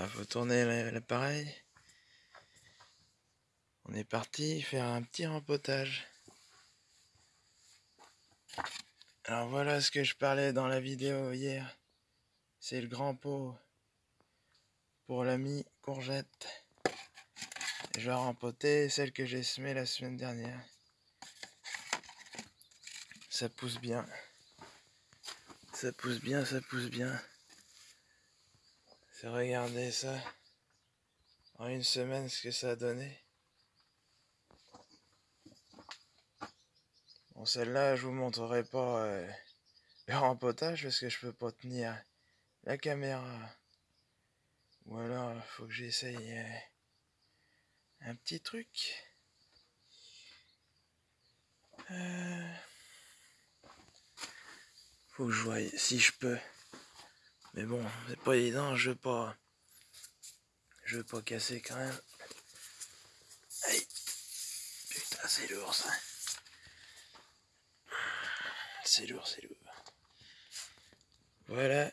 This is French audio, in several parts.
Ah, faut tourner l'appareil. On est parti faire un petit rempotage. Alors voilà ce que je parlais dans la vidéo hier. C'est le grand pot pour l'ami courgette. Je vais rempoter celle que j'ai semée la semaine dernière. Ça pousse bien. Ça pousse bien, ça pousse bien. C'est regarder ça? En une semaine ce que ça a donné? Bon celle-là je vous montrerai pas euh, le rempotage parce que je peux pas tenir la caméra. Ou alors faut que j'essaye euh, un petit truc. Euh, faut que je voie si je peux. Mais bon, c'est pas évident, je veux pas. Je veux pas casser quand même. Aïe Putain, c'est lourd ça. C'est lourd, c'est lourd. Voilà.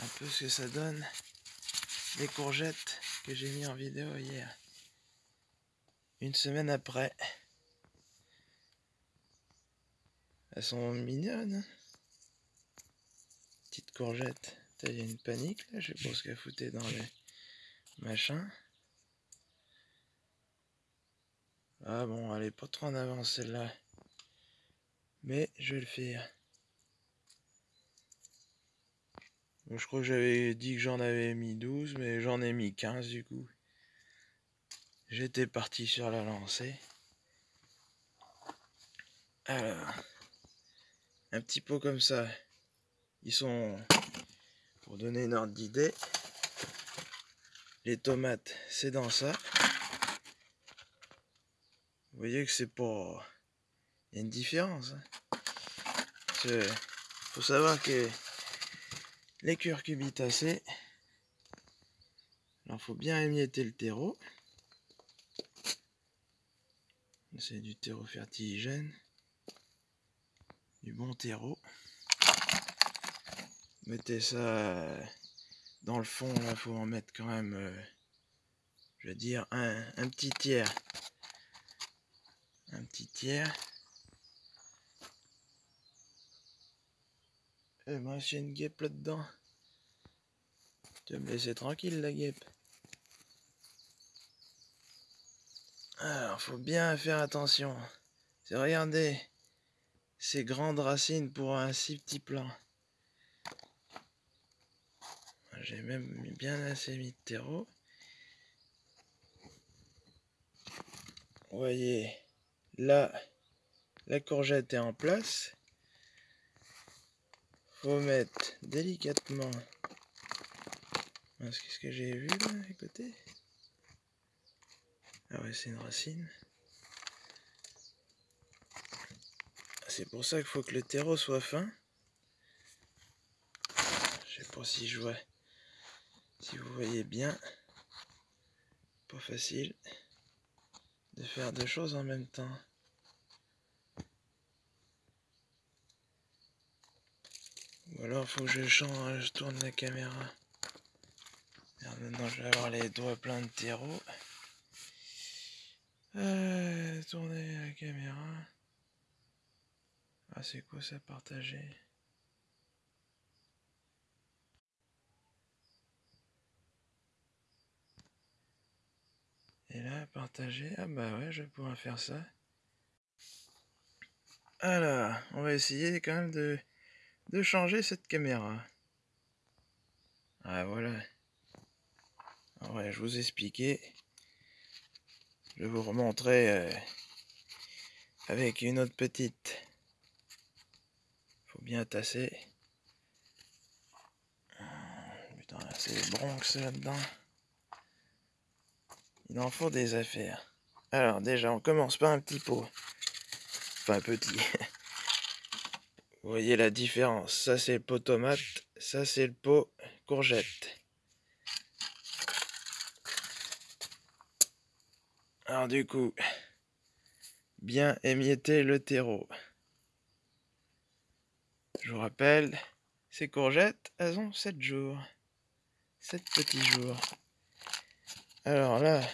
Un peu ce que ça donne. Les courgettes que j'ai mis en vidéo hier. Une semaine après. Elles sont mignonnes. Courgette. Il y a une panique là, je sais pas ce qu'elle dans les machins. Ah bon, elle est pas trop en avance celle-là. Mais je vais le faire. je crois que j'avais dit que j'en avais mis 12, mais j'en ai mis 15 du coup. J'étais parti sur la lancée. Alors, un petit pot comme ça. Ils sont, pour donner une ordre d'idée, les tomates, c'est dans ça. Vous voyez que c'est pas... Il y a une différence. Il hein. faut savoir que les curcubitacées, il faut bien émietter le terreau. C'est du terreau fertiligène, du bon terreau mettez ça euh, dans le fond, il faut en mettre quand même, euh, je veux dire, un, petit tiers. Un petit tiers. Et moi, j'ai une guêpe là-dedans. Tu vas me laisser tranquille, la guêpe. Alors, faut bien faire attention. C'est regardez ces grandes racines pour un si petit plan. J'ai même bien assez mis de terreau. Vous voyez, là, la courgette est en place. Faut mettre délicatement. Qu'est-ce que j'ai vu là à côté? Ah ouais, c'est une racine. C'est pour ça qu'il faut que le terreau soit fin. Je sais pas si je vois. Si vous voyez bien, pas facile de faire deux choses en même temps. Ou alors faut que je change, je tourne la caméra. maintenant je vais avoir les doigts pleins de terreau. Euh, tourner la caméra. Ah c'est quoi ça partager? Et là, partager. Ah bah ouais, je vais pouvoir faire ça. Alors, on va essayer quand même de, de changer cette caméra. Ah voilà. Je vous expliquais. Je vais vous remontrer euh, avec une autre petite. Faut bien tasser. Putain, c'est Bronx là-dedans. Il en faut des affaires. Alors déjà, on commence par un petit pot. Enfin, petit. Vous voyez la différence. Ça, c'est le pot tomate. Ça, c'est le pot courgette. Alors du coup, bien émietter le terreau. Je vous rappelle, ces courgettes, elles ont 7 jours. 7 petits jours. Alors là,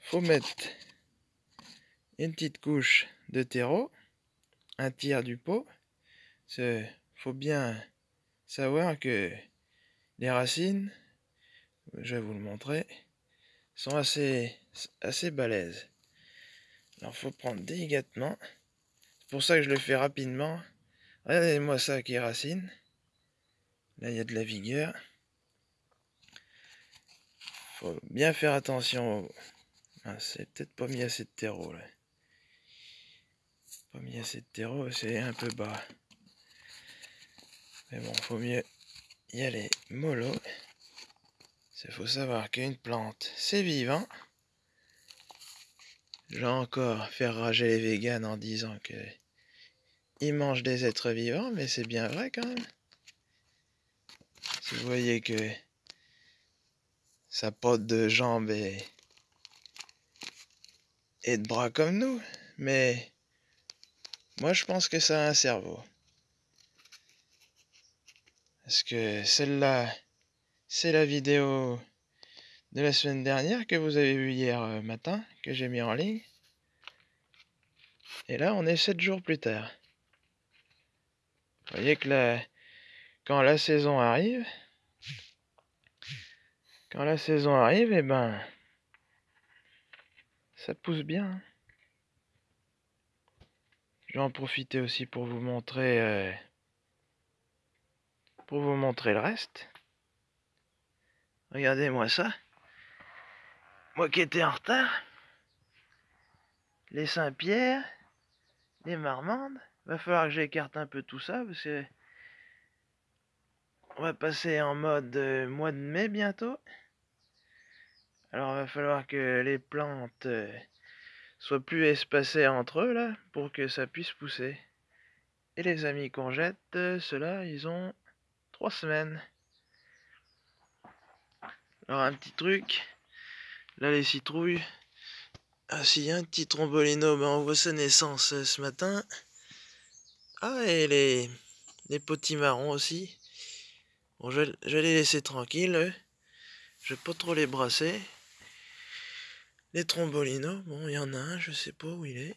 faut mettre une petite couche de terreau, un tiers du pot. Il faut bien savoir que les racines, je vais vous le montrer, sont assez, assez balèzes. Alors faut prendre délicatement. C'est pour ça que je le fais rapidement. Regardez-moi ça qui est racine. Là il y a de la vigueur. Bien faire attention. Ah, c'est peut-être pas mis assez de terreau là. Pas mis assez de terreau, c'est un peu bas. Mais bon, faut mieux y aller mollo. Il faut savoir qu'une plante, c'est vivant. Je vais encore faire rager les véganes en disant que ils mangent des êtres vivants, mais c'est bien vrai quand même. Vous voyez que ça pote de jambes et, et de bras comme nous, mais moi je pense que ça a un cerveau. Parce que celle-là, c'est la vidéo de la semaine dernière que vous avez vue hier euh, matin, que j'ai mis en ligne. Et là, on est 7 jours plus tard. Vous voyez que la... quand la saison arrive, quand la saison arrive, et eh ben, ça pousse bien. Je vais en profiter aussi pour vous montrer, euh, pour vous montrer le reste. Regardez-moi ça. Moi qui étais en retard. Les Saint-Pierre, les Marmandes. Va falloir que j'écarte un peu tout ça parce que on va passer en mode euh, mois de mai bientôt. Alors il va falloir que les plantes euh, soient plus espacées entre eux là pour que ça puisse pousser. Et les amis qu'on jette, euh, ceux-là, ils ont trois semaines. Alors un petit truc. Là les citrouilles. Ah a un petit trombolino, ben on voit sa naissance euh, ce matin. Ah et les, les marrons aussi. Bon je, vais les laisser tranquilles. Je vais pas trop les brasser. Les trombolinos, bon il y en a un, je sais pas où il est.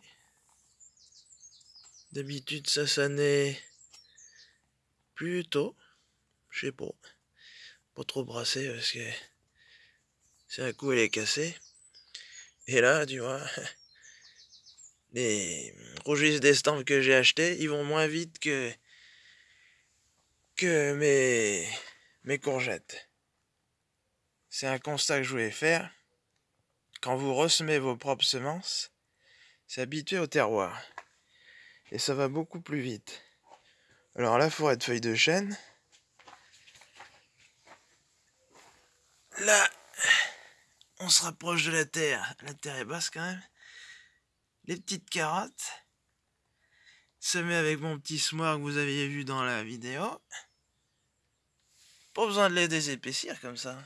D'habitude ça naît plus tôt. Je sais pas. Pas trop brasser parce que c'est un coup, elle est cassée. Et là, tu vois, les rougis d'estampes que j'ai achetés, ils vont moins vite que, que mes courgettes. C'est un constat que je voulais faire. Quand vous ressemez vos propres semences, c'est habitué au terroir. Et ça va beaucoup plus vite. Alors la forêt de feuilles de chêne, là, on se rapproche de la terre. La terre est basse quand même. Les petites carottes. Semées avec mon petit smoir que vous aviez vu dans la vidéo. Pas besoin de les désépaissir comme ça.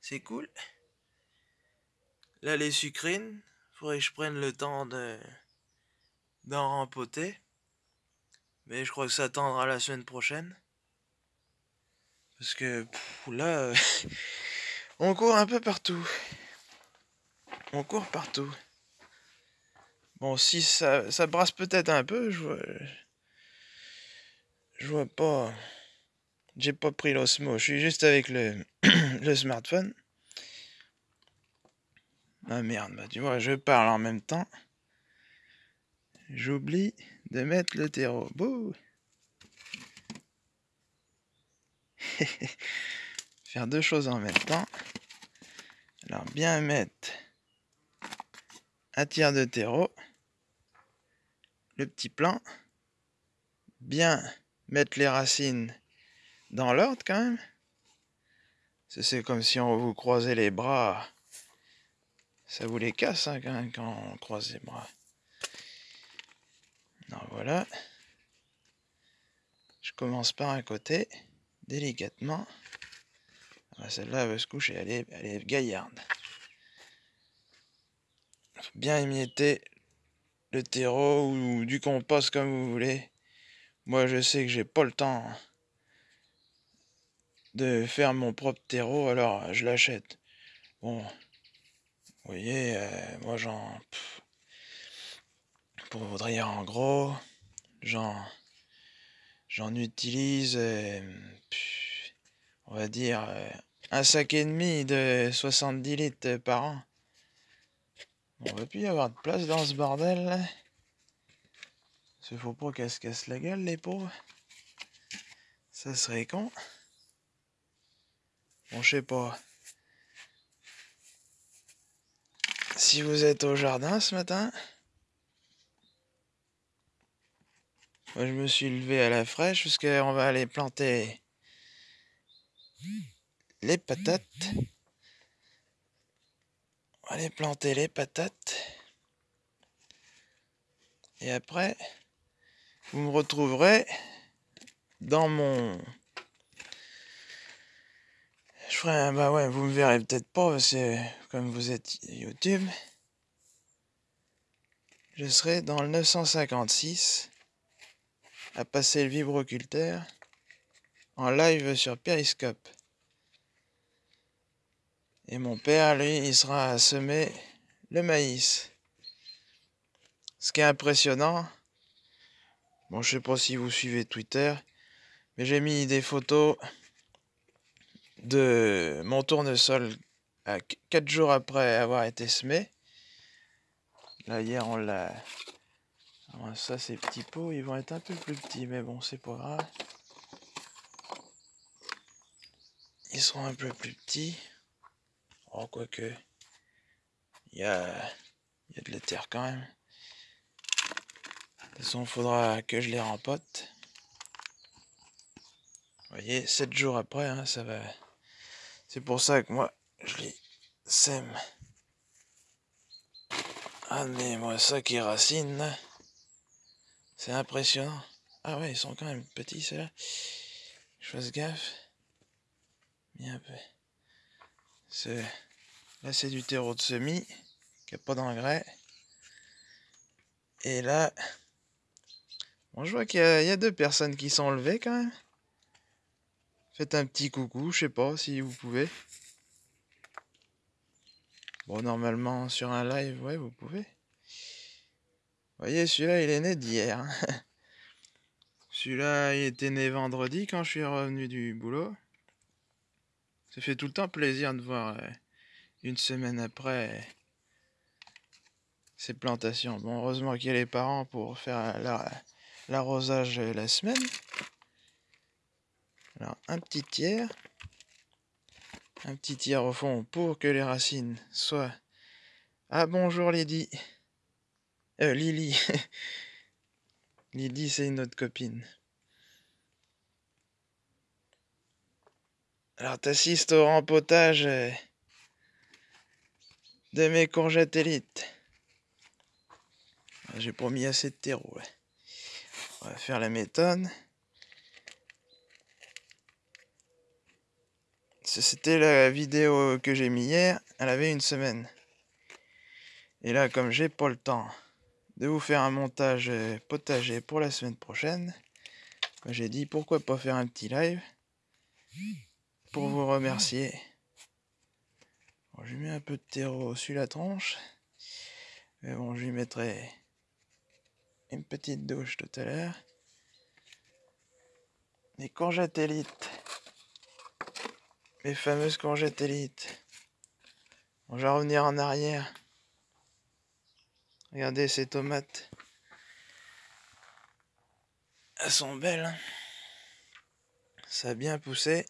C'est cool. Là, les sucrines. Faudrait que je prenne le temps de d'en rempoter. Mais je crois que ça attendra la semaine prochaine. Parce que là, On court un peu partout. On court partout. Bon, si ça, brasse peut-être un peu, je vois. Je vois pas. J'ai pas pris l'osmo, je suis juste avec le smartphone. Ah merde, bah tu vois, je parle en même temps. J'oublie de mettre le terreau. Bouh faire deux choses en même temps. Alors bien mettre un tiers de terreau, le petit plan, bien mettre les racines dans l'ordre quand même. C'est comme si on vous croisait les bras. Ça vous les casse hein, quand, on croise les bras. Alors voilà. Je commence par un côté, délicatement. Ah, celle-là, elle veut se coucher, elle est, elle est gaillarde. Bien émietter le terreau ou du compost comme vous voulez. Moi, je sais que j'ai pas le temps de faire mon propre terreau, alors je l'achète. Bon, vous voyez, euh, moi j'en... Pour en gros, j'en... J'en utilise, euh, on va dire, euh, un sac et demi de 70 litres par an. On va plus y avoir de place dans ce bordel là. faut pas qu'elle se casse la gueule les pauvres. Ça serait con. Bon, je sais pas. Si vous êtes au jardin ce matin, moi je me suis levé à la fraîche parce qu'on va aller planter les patates. On va aller planter les patates. Et après, vous me retrouverez dans mon je ferai bah ouais, vous me verrez peut-être pas parce que comme vous êtes YouTube, je serai dans le 956 à passer le vibroculteur en live sur Periscope. Et mon père, lui, il sera à semer le maïs. Ce qui est impressionnant, bon, je sais pas si vous suivez Twitter, mais j'ai mis des photos de mon tournesol à 4 jours après avoir été semé. Là, hier, on l'a. Ça, ces petits pots, ils vont être un peu plus petits, mais bon, c'est pas grave. Ils seront un peu plus petits. Oh, quoique. Il y a, y a de l'éther quand même. De toute façon, faudra que je les rempote. Vous voyez, 7 jours après, hein, ça va. C'est pour ça que moi, je les sème. Ah, mais moi, ça qui racine, c'est impressionnant. Ah ouais, ils sont quand même petits, ceux-là. Je fasse gaffe. Un. Là, c'est du terreau de semis, qui n'a pas d'engrais. Et là, bon, je vois qu'il y, y, a deux personnes qui sont levées quand même. Faites un petit coucou, je sais pas si vous pouvez. Bon, normalement, sur un live, ouais, vous pouvez. Vous voyez, celui-là, il est né d'hier. Celui-là, il était né vendredi quand je suis revenu du boulot. Ça fait tout le temps plaisir de voir euh, une semaine après ces plantations. Bon, heureusement qu'il y a les parents pour faire l'arrosage la semaine. Alors, un petit tiers. Un petit tiers au fond pour que les racines soient... Ah, bonjour Lydie. Euh, Lily. Lydie, c'est une autre copine. Alors, t'assistes au rempotage euh, de mes courgettes élites. J'ai promis assez de terreau. On va faire la méthode. C'était la vidéo que j'ai mis hier, elle avait une semaine. Et là, comme j'ai pas le temps de vous faire un montage euh, potager pour la semaine prochaine, bah, j'ai dit pourquoi pas faire un petit live pour vous remercier. Je lui mets un peu de terreau sur la tranche. Mais bon, je lui mettrai une petite douche tout à l'heure. Les courgettes élites. Les fameuses courgettes élites. On va revenir en arrière. Regardez ces tomates. Elles sont belles. Hein. Ça a bien poussé.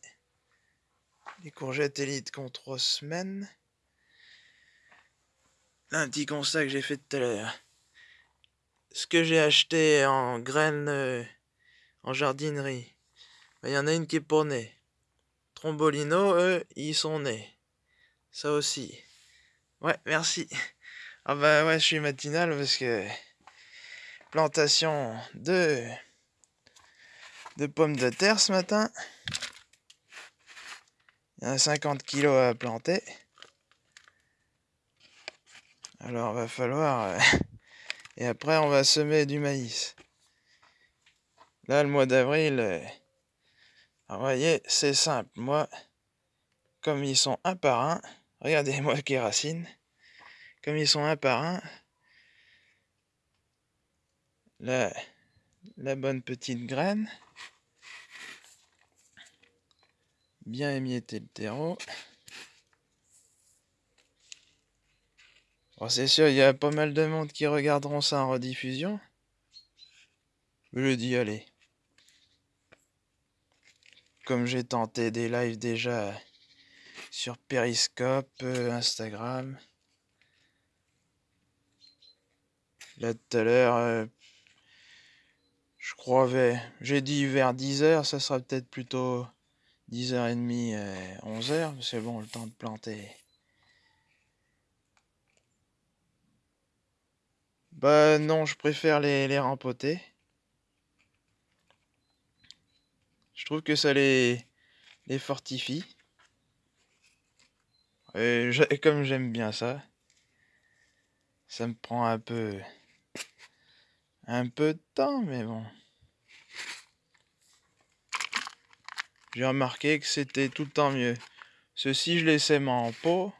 Les courgettes élites qui ont trois semaines. Un petit constat que j'ai fait tout à l'heure. Ce que j'ai acheté en graines euh, en jardinerie, ben, il y en a une qui est née. Trombolino, eux, ils sont nés. Ça aussi. Ouais, merci. Ah bah ouais, je suis matinal parce que plantation de de pommes de terre ce matin. Il y a 50 kilos à planter. Alors va falloir euh, et après on va semer du maïs. Là le mois d'avril euh, Alors, voyez, c'est simple. Moi, comme ils sont un par un, regardez-moi les racines. Comme ils sont un par un, la, la bonne petite graine, bien émietter le terreau. c'est sûr, il y a pas mal de monde qui regarderont ça en rediffusion. Je dis, allez. Comme j'ai tenté des lives déjà sur Periscope, euh, Instagram. Là tout à l'heure, euh, je crois, j'ai dit vers 10h, ça sera peut-être plutôt 10h30, 11h, c'est bon, le temps de planter. Bah non, je préfère les, les rempoter. Je trouve que ça les, fortifie. Et comme j'aime bien ça, ça me prend un peu un peu de temps, mais bon. J'ai remarqué que c'était tout le temps mieux. Ceci, je les sème en pot.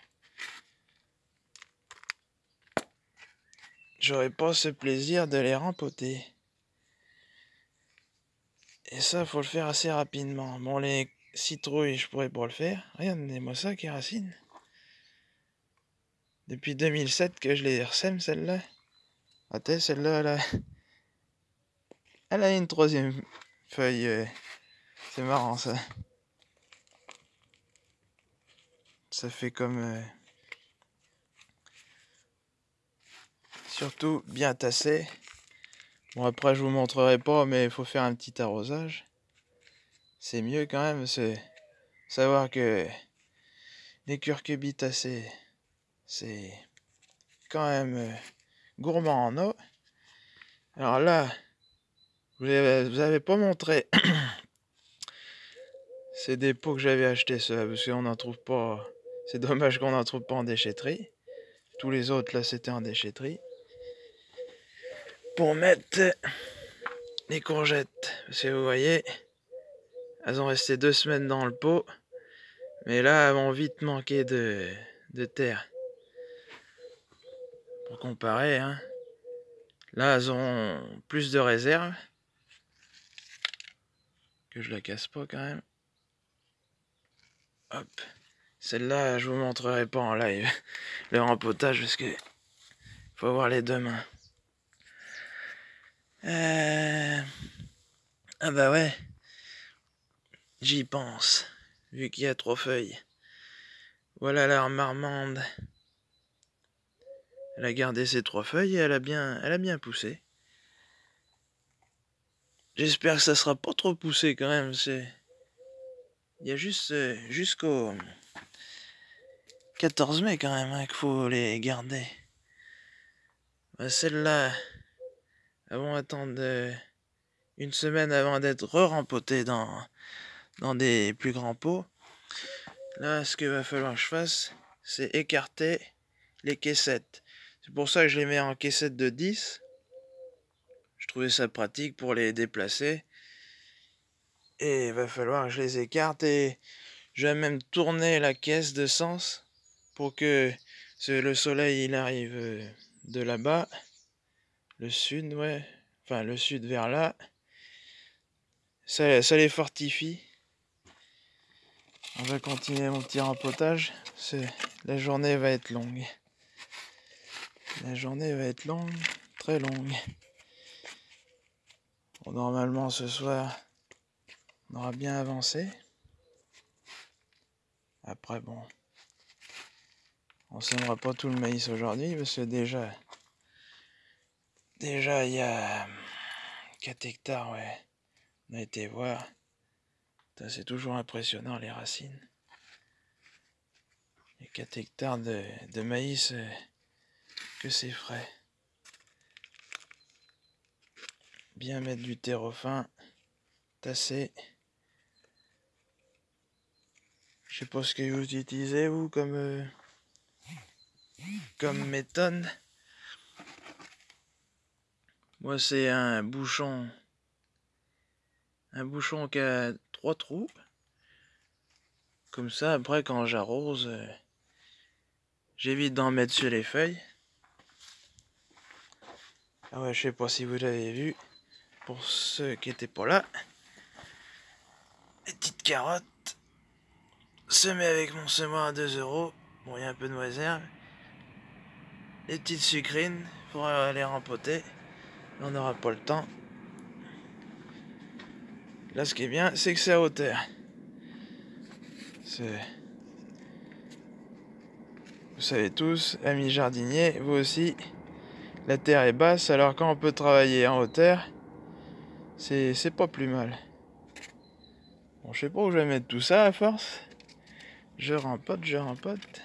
J'aurais pas ce plaisir de les rempoter. Et ça, faut le faire assez rapidement. Bon, les citrouilles, je pourrais pas le faire. Regardez-moi ça, qui racine. Depuis 2007 que je les ressème, celle-là. Attends, celle-là, là. Elle a une troisième feuille. Euh, c'est marrant, ça. Ça fait comme... Euh, surtout bien tassé. Bon après je vous montrerai pas mais il faut faire un petit arrosage. C'est mieux quand même, c'est savoir que les curcubis tassés, c'est quand même euh, gourmand en eau. Alors là, vous avez pas montré. c'est des pots que j'avais acheté ça parce qu'on n'en trouve pas. C'est dommage qu'on n'en trouve pas en déchetterie. Tous les autres là c'était en déchetterie pour mettre les courgettes. Parce que vous voyez, elles ont resté deux semaines dans le pot. Mais là, elles vont vite manquer de, terre. Pour comparer, hein. Là, elles ont plus de réserve. Que je la casse pas quand même. Hop. Celle-là, je vous montrerai pas en live. Le rempotage parce que faut avoir les deux mains. Euh... Ah bah ouais. J'y pense. Vu qu'il y a trois feuilles. Voilà la marmande. Elle a gardé ses trois feuilles et elle a bien, elle a bien poussé. J'espère que ça sera pas trop poussé quand même. C'est, il y a juste euh, jusqu'au 14 mai quand même hein, qu'il faut les garder. Bah, celle-là, avant attendre une semaine avant d'être re-rempoté dans, dans des plus grands pots. Là, ce qu'il va falloir que je fasse, c'est écarter les caissettes. C'est pour ça que je les mets en caissette de 10. Je trouvais ça pratique pour les déplacer. Et il va falloir que je les écarte et je vais même tourner la caisse de sens pour que le soleil il arrive euh, de là-bas le sud, ouais. Enfin, le sud vers là. Ça, les fortifie. On va continuer mon petit rempotage. La journée va être longue. La journée va être longue, très longue. normalement, ce soir, on aura bien avancé. Après, bon, on sèmera pas tout le maïs aujourd'hui parce que déjà, Déjà, il y a 4 hectares, ouais. On a été voir. C'est toujours impressionnant, les racines. A 4 hectares de, maïs, euh, que c'est frais. Bien mettre du terreau fin, tasser. Je sais pas ce que vous utilisez, vous, comme, euh, comme méthode. Moi, c'est un bouchon. Un bouchon qui a trois trous. Comme ça, après, quand j'arrose, euh, j'évite d'en mettre sur les feuilles. Ah ouais, je sais pas si vous l'avez vu. Pour ceux qui étaient pas là. Les petites carottes. Semées avec mon semoir à 2 euros. Bon, il y a un peu de réserve. Les petites sucrines pour les rempoter. On n'aura pas le temps. Là, ce qui est bien, c'est que c'est à hauteur. Vous savez tous, amis jardiniers, vous aussi, la terre est basse, alors quand on peut travailler en hauteur, c'est pas plus mal. Bon, je sais pas où je vais mettre tout ça à force. Je rempote, je rempote.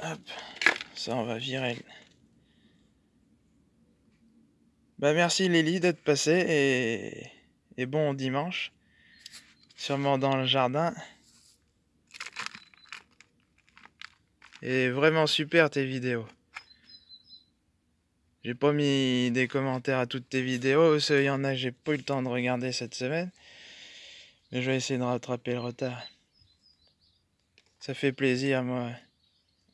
Hop, ça on va virer. Bah merci Lily d'être passée et... bon dimanche. Sûrement dans le jardin. Et vraiment super tes vidéos. J'ai pas mis des commentaires à toutes tes vidéos, il y en a j'ai pas eu le temps de regarder cette semaine. Mais je vais essayer de rattraper le retard. Ça fait plaisir moi.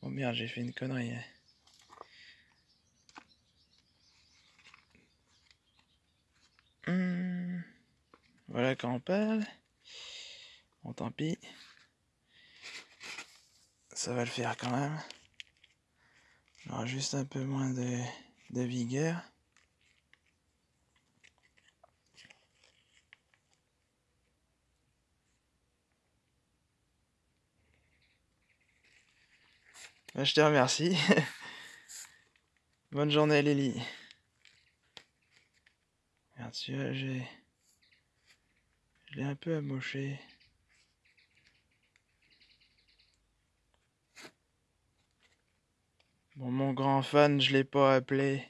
Oh merde, j'ai fait une connerie. Hein. Hmm. Voilà quand on parle. Bon, tant pis. Ça va le faire quand même. Aura juste un peu moins de vigueur. Je te remercie. Bonne journée Lily. Merci, j'ai... Je l'ai un peu amoché. Bon, mon grand fan, je l'ai pas appelé.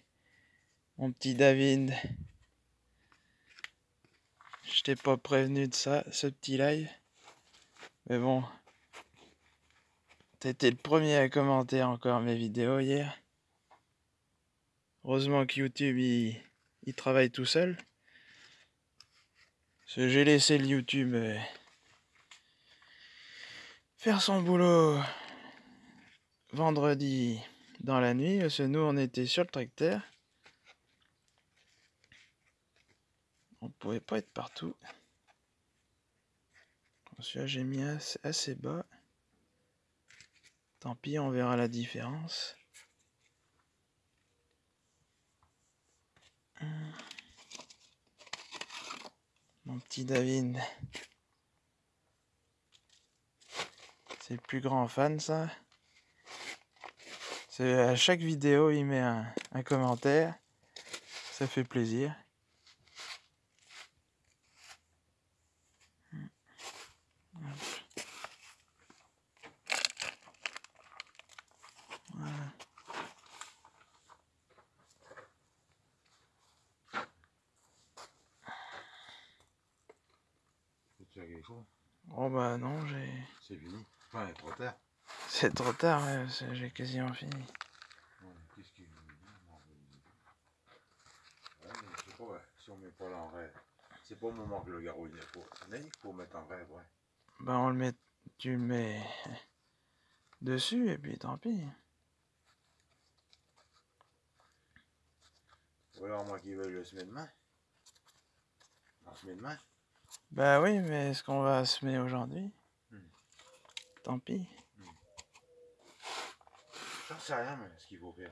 Mon petit David. Je t'ai pas prévenu de ça, ce petit live. Mais bon. T'étais le premier à commenter encore mes vidéos hier. Heureusement que YouTube, il, il travaille tout seul. J'ai laissé le YouTube euh, faire son boulot vendredi dans la nuit, parce que nous on était sur le tracteur. On pouvait pas être partout. J'ai mis assez, bas. Tant pis, on verra la différence. Mon petit David. C'est le plus grand fan ça. À chaque vidéo, il met un, commentaire. Ça fait plaisir. Voilà. Tu as quelque chose Oh bah non, j'ai... C'est fini. Enfin, trop tard. C'est trop tard, j'ai quasiment fini. Qu'est-ce qu'il ouais, je sais pas, si on met pas l'envers, c'est pas au moment que le garrot il est pour. Il faut mettre en rêve, ouais. Ben on le met, tu le mets dessus et puis tant pis. Ou alors moi qui veux le semer demain. On se met demain. Bah oui, mais est-ce qu'on va semer aujourd'hui hmm. Tant pis. J'en sais rien, mais ce qu'il faut faire.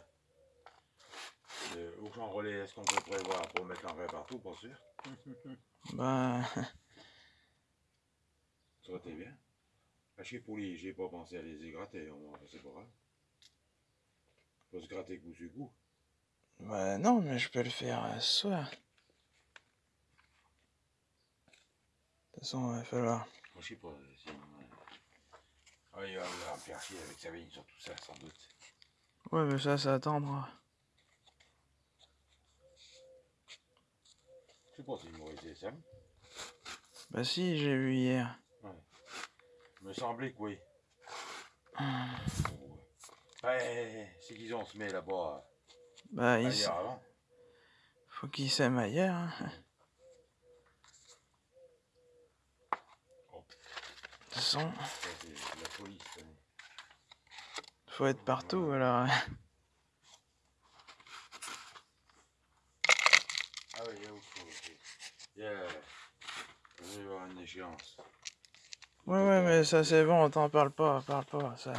Euh, au champ relais, est-ce qu'on peut prévoir pour mettre l'engrais partout, pas sûr Ben. Ça aurait été bien. Chez les j'ai pas pensé à les égratter, c'est pas grave. Faut se gratter coup sur coup. Bah non, mais je peux le faire euh, ce soir. De toute façon, il va falloir. Je sais pas si. Ah, il va avoir un persil avec sa vigne sur tout ça, sans doute. Ouais, mais ça, ça attendra. Je sais pas si été ça. Bah si, j'ai vu hier. Ouais. Il me semblait que oui. Ouais, c'est qu'ils ont semé là-bas. Bah, il Faut qu'il s'aime ailleurs. Hein. Toute façon, faut être partout alors. Ah oui, il y a. Il y a... Je vais y avoir une échéance. Ouais, ouais, mais ça c'est bon, t'en parle pas, parle pas, ça.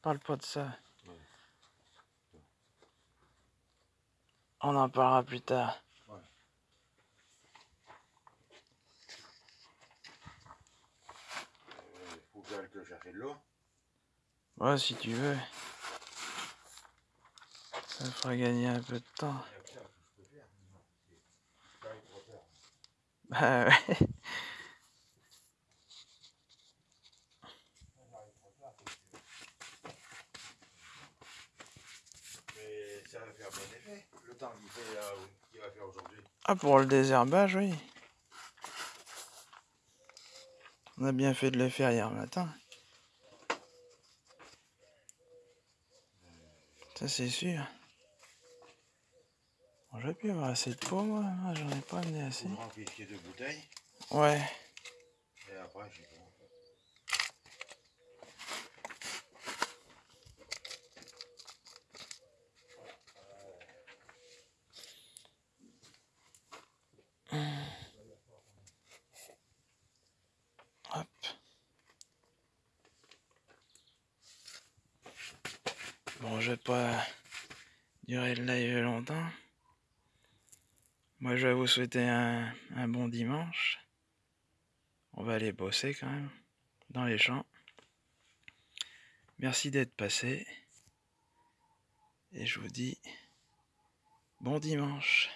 Parle pas de ça. On en parlera plus tard. Il faut que j'aille que chercher de l'eau. Ouais, si tu veux. Ça fera gagner un peu de temps. Bah ouais. Mais ça va faire bon effet. Le temps qu'il fait là, qu'il va faire aujourd'hui. Ah, pour le désherbage, oui. On a bien fait de le faire hier matin. Ça, c'est sûr. Bon, J'aurais pu avoir assez de peau, moi. Moi, J'en ai pas amené assez. De bouteilles. Ouais. Et après, j'ai pas. Hop. Bon, je vais pas durer le live longtemps. Moi, je vais vous souhaiter un, bon dimanche. On va aller bosser quand même dans les champs. Merci d'être passé. Et je vous dis bon dimanche.